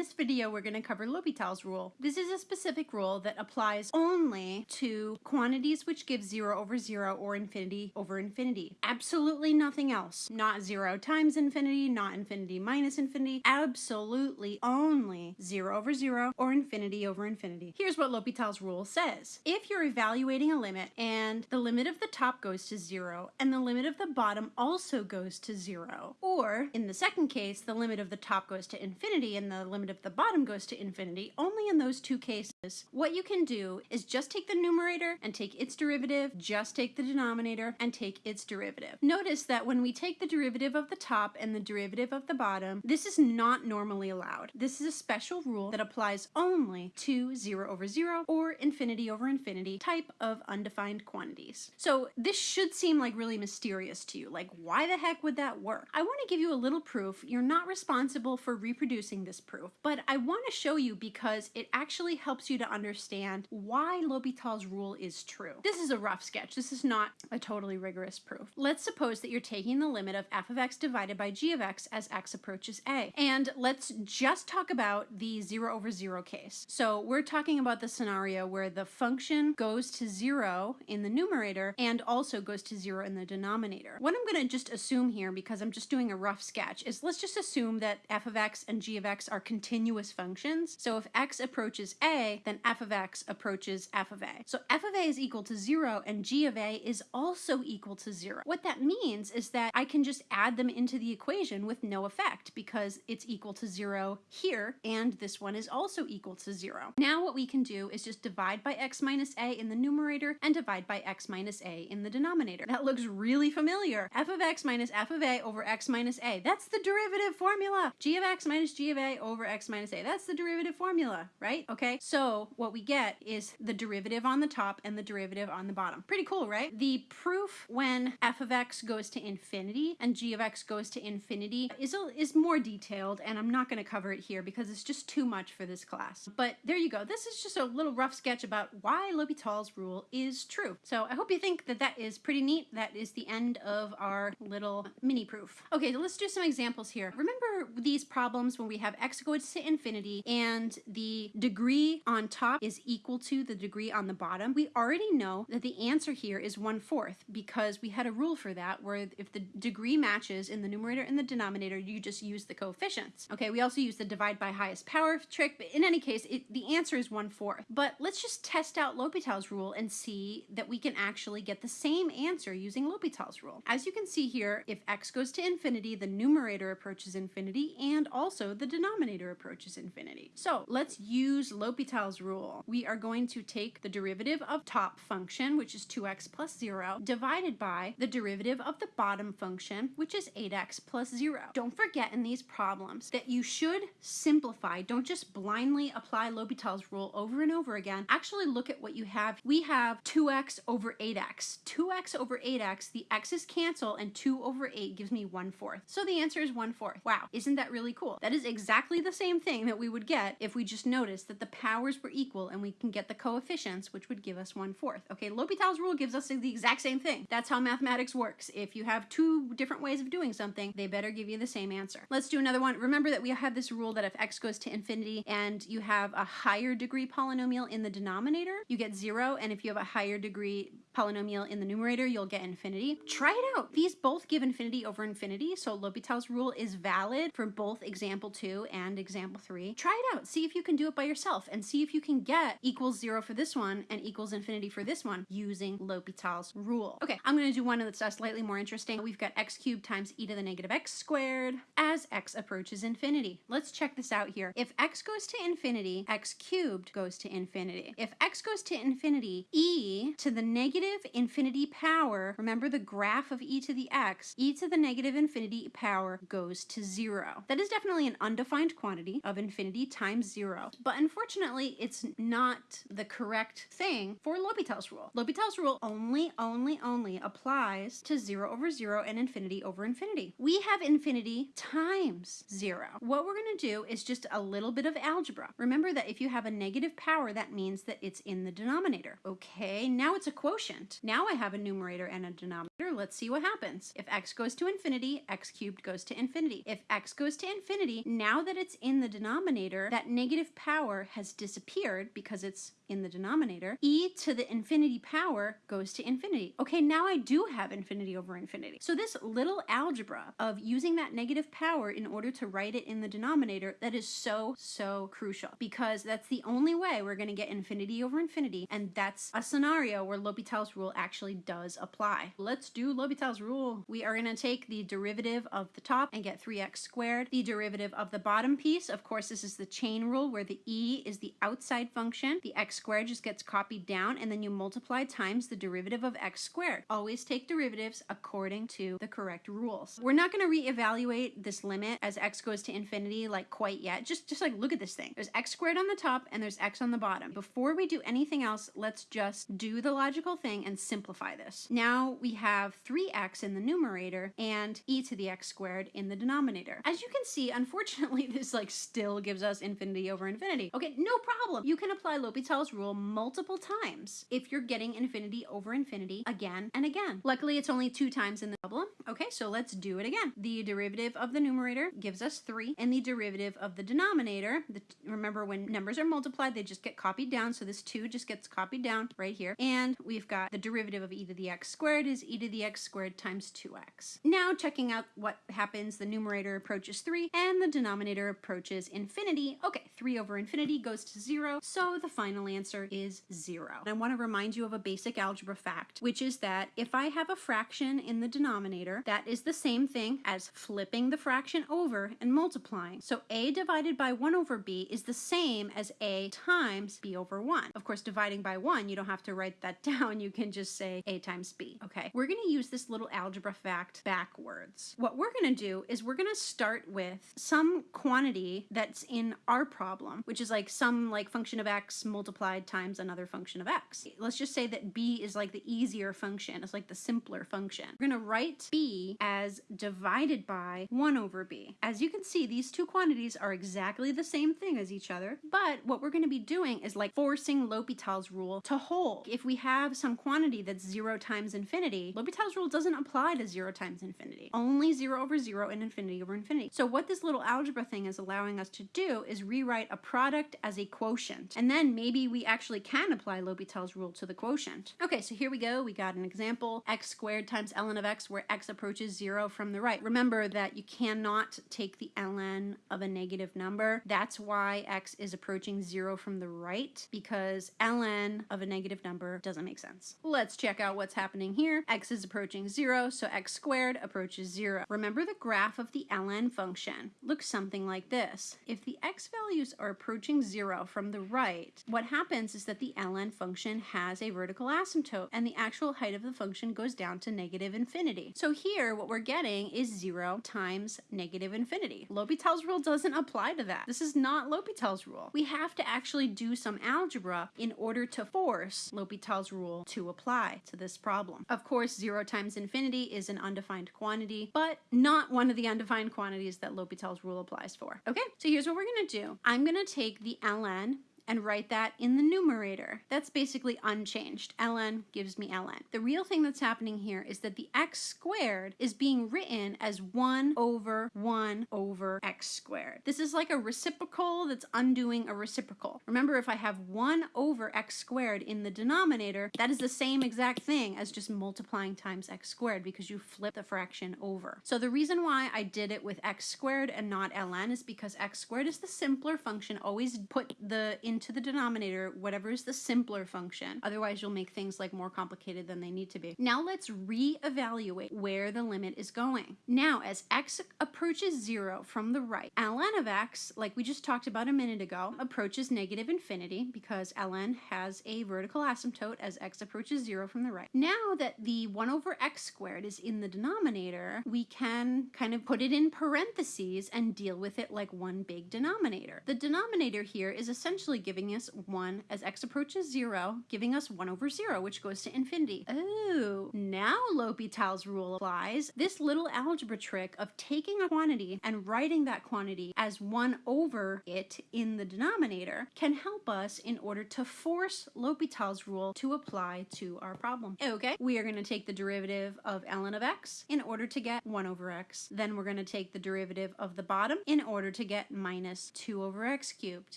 this video, we're going to cover L'Hopital's rule. This is a specific rule that applies only to quantities which give 0 over 0 or infinity over infinity. Absolutely nothing else. Not 0 times infinity, not infinity minus infinity. Absolutely only 0 over 0 or infinity over infinity. Here's what L'Hopital's rule says. If you're evaluating a limit and the limit of the top goes to 0 and the limit of the bottom also goes to 0, or in the second case, the limit of the top goes to infinity and the limit of the bottom goes to infinity, only in those two cases, what you can do is just take the numerator and take its derivative, just take the denominator and take its derivative. Notice that when we take the derivative of the top and the derivative of the bottom, this is not normally allowed. This is a special rule that applies only to 0 over 0 or infinity over infinity type of undefined quantities. So this should seem like really mysterious to you. Like, why the heck would that work? I want to give you a little proof. You're not responsible for reproducing this proof, but I want to show you because it actually helps you to understand why L'Hopital's rule is true. This is a rough sketch. This is not a totally rigorous proof. Let's suppose that you're taking the limit of f of x divided by g of x as x approaches a. And let's just talk about the 0 over 0 case. So we're talking about the scenario where the function goes to 0 in the numerator and also goes to 0 in the denominator. What I'm going to just assume here, because I'm just doing a rough sketch, is let's just assume that f of x and g of x are continuous functions. So if x approaches a, then f of x approaches f of a. So f of a is equal to 0 and g of a is also equal to 0. What that means is that I can just add them into the equation with no effect because it's equal to 0 here and this one is also equal to 0. Now what we can do is just divide by x minus a in the numerator and divide by x minus a in the denominator. That looks really familiar. f of x minus f of a over x minus a. That's the derivative formula. g of x minus g of a over x minus a. That's the derivative formula, right? Okay, so what we get is the derivative on the top and the derivative on the bottom. Pretty cool, right? The proof when f of x goes to infinity and g of x goes to infinity is, a, is more detailed, and I'm not going to cover it here because it's just too much for this class. But there you go. This is just a little rough sketch about why L'Hopital's rule is true. So I hope you think that that is pretty neat. That is the end of our little mini proof. Okay, so let's do some examples here. Remember these problems when we have x to infinity and the degree on top is equal to the degree on the bottom? We already know that the answer here is 1 fourth because we had a rule for that where if the degree matches in the numerator and the denominator, you just use the coefficients. Okay, we also use the divide by highest power trick, but in any case, it, the answer is 1 fourth. But let's just test out L'Hopital's rule and see that we can actually get the same answer using L'Hopital's rule. As you can see here, if x goes to infinity, the numerator approaches infinity and also the denominator approaches infinity. So let's use L'Hopital's rule. We are going to take the derivative of top function, which is 2x plus 0, divided by the derivative of the bottom function, which is 8x plus 0. Don't forget in these problems that you should simplify. Don't just blindly apply L'Hopital's rule over and over again. Actually look at what you have. We have 2x over 8x. 2x over 8x, the x's cancel and 2 over 8 gives me 1 fourth. So the answer is 1 fourth. Wow, isn't that really cool? That is exactly the same thing that we would get if we just noticed that the powers were equal and we can get the coefficients, which would give us 1 fourth. Okay, L'Hopital's rule gives us the exact same thing. That's how mathematics works. If you have two different ways of doing something, they better give you the same answer. Let's do another one. Remember that we have this rule that if x goes to infinity and you have a higher degree polynomial in the denominator, you get 0, and if you have a higher degree polynomial in the numerator, you'll get infinity. Try it out. These both give infinity over infinity, so L'Hopital's rule is valid for both example 2 and example 3. Try it out. See if you can do it by yourself and see if you can get equals 0 for this one and equals infinity for this one using L'Hopital's rule. Okay, I'm going to do one that's uh, slightly more interesting. We've got x cubed times e to the negative x squared as x approaches infinity. Let's check this out here. If x goes to infinity, x cubed goes to infinity. If x goes to infinity, e to the negative infinity power, remember the graph of e to the x, e to the negative infinity power goes to zero. That is definitely an undefined quantity of infinity times zero, but unfortunately it's not the correct thing for L'Hopital's rule. L'Hopital's rule only, only, only applies to zero over zero and infinity over infinity. We have infinity times zero. What we're gonna do is just a little bit of algebra. Remember that if you have a negative power, that means that it's in the denominator. Okay, now it's a quotient. Now I have a numerator and a denominator. Let's see what happens. If x goes to infinity, x cubed goes to infinity. If x goes to infinity, now that it's in the denominator, that negative power has disappeared because it's in the denominator, e to the infinity power goes to infinity. Okay, now I do have infinity over infinity. So this little algebra of using that negative power in order to write it in the denominator, that is so, so crucial because that's the only way we're gonna get infinity over infinity and that's a scenario where L'Hopital's rule actually does apply. Let's do L'Hopital's rule. We are gonna take the derivative of the top and get 3x squared. The derivative of the bottom piece, of course, this is the chain rule where the e is the outside function, the x squared just gets copied down and then you multiply times the derivative of x squared. Always take derivatives according to the correct rules. We're not going to reevaluate this limit as x goes to infinity like quite yet. Just, just like look at this thing. There's x squared on the top and there's x on the bottom. Before we do anything else, let's just do the logical thing and simplify this. Now we have 3x in the numerator and e to the x squared in the denominator. As you can see, unfortunately, this like still gives us infinity over infinity. Okay, no problem. You can apply L'Hopital's rule multiple times if you're getting infinity over infinity again and again. Luckily, it's only two times in the problem. Okay, so let's do it again. The derivative of the numerator gives us 3, and the derivative of the denominator, the, remember when numbers are multiplied, they just get copied down, so this 2 just gets copied down right here. And we've got the derivative of e to the x squared is e to the x squared times 2x. Now, checking out what happens, the numerator approaches 3, and the denominator approaches infinity. Okay, 3 over infinity goes to 0, so the final answer is zero. I want to remind you of a basic algebra fact, which is that if I have a fraction in the denominator, that is the same thing as flipping the fraction over and multiplying. So a divided by 1 over b is the same as a times b over 1. Of course, dividing by 1, you don't have to write that down. You can just say a times b. Okay, we're going to use this little algebra fact backwards. What we're going to do is we're going to start with some quantity that's in our problem, which is like some like function of x multiplied multiplied times another function of x. Let's just say that b is like the easier function. It's like the simpler function. We're going to write b as divided by 1 over b. As you can see, these two quantities are exactly the same thing as each other, but what we're going to be doing is like forcing L'Hopital's rule to hold. If we have some quantity that's 0 times infinity, L'Hopital's rule doesn't apply to 0 times infinity. Only 0 over 0 and infinity over infinity. So what this little algebra thing is allowing us to do is rewrite a product as a quotient. And then maybe we actually can apply L'Hopital's rule to the quotient. Okay, so here we go. We got an example, x squared times ln of x, where x approaches zero from the right. Remember that you cannot take the ln of a negative number. That's why x is approaching zero from the right, because ln of a negative number doesn't make sense. Let's check out what's happening here. x is approaching zero, so x squared approaches zero. Remember the graph of the ln function looks something like this. If the x values are approaching zero from the right, what happens happens is that the ln function has a vertical asymptote and the actual height of the function goes down to negative infinity. So here what we're getting is 0 times negative infinity. L'Hopital's rule doesn't apply to that. This is not L'Hopital's rule. We have to actually do some algebra in order to force L'Hopital's rule to apply to this problem. Of course, 0 times infinity is an undefined quantity, but not one of the undefined quantities that L'Hopital's rule applies for. Okay, so here's what we're going to do. I'm going to take the ln and write that in the numerator. That's basically unchanged. ln gives me ln. The real thing that's happening here is that the x squared is being written as 1 over 1 over x squared. This is like a reciprocal that's undoing a reciprocal. Remember, if I have 1 over x squared in the denominator, that is the same exact thing as just multiplying times x squared because you flip the fraction over. So the reason why I did it with x squared and not ln is because x squared is the simpler function. Always put the into the denominator whatever is the simpler function. Otherwise, you'll make things like more complicated than they need to be. Now let's re-evaluate where the limit is going. Now, as x approaches zero from the right, ln of x, like we just talked about a minute ago, approaches negative infinity because ln has a vertical asymptote as x approaches zero from the right. Now that the 1 over x squared is in the denominator, we can kind of put it in parentheses and deal with it like one big denominator. The denominator here is essentially giving us 1 as x approaches 0, giving us 1 over 0, which goes to infinity. Oh, now L'Hopital's rule applies. This little algebra trick of taking a quantity and writing that quantity as 1 over it in the denominator can help us in order to force L'Hopital's rule to apply to our problem. Okay, we are going to take the derivative of ln of x in order to get 1 over x. Then we're going to take the derivative of the bottom in order to get minus 2 over x cubed.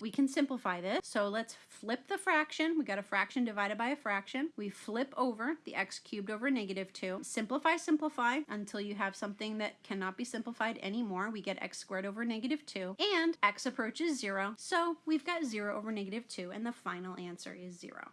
We can simplify this. So let's flip the fraction. We got a fraction divided by a fraction. We flip over the x cubed over negative 2. Simplify, simplify until you have something that cannot be simplified anymore. We get x squared over negative 2 and x approaches 0. So we've got 0 over negative 2 and the final answer is 0.